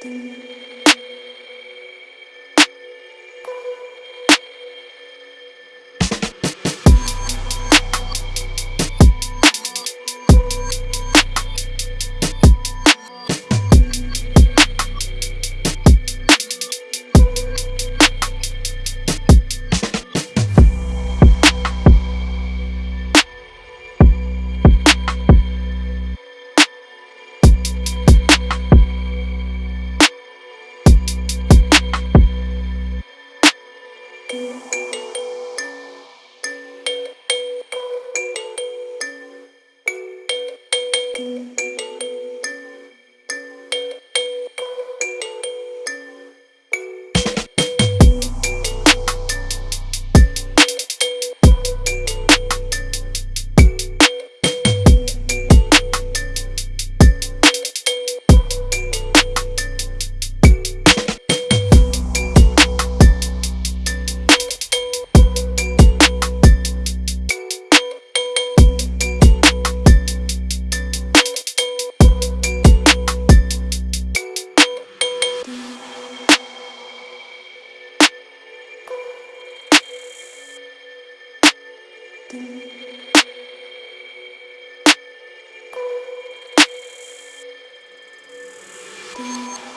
Thank thank you. Thank you.